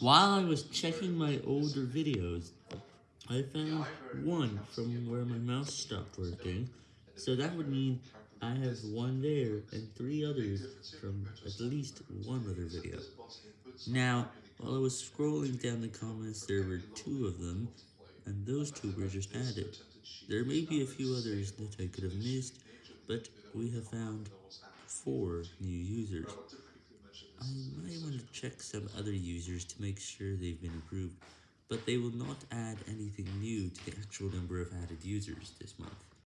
While I was checking my older videos, I found one from where my mouse stopped working, so that would mean I have one there and three others from at least one other video. Now, while I was scrolling down the comments there were two of them, and those two were just added. There may be a few others that I could have missed, but we have found four new users. I might want to check some other users to make sure they've been approved, but they will not add anything new to the actual number of added users this month.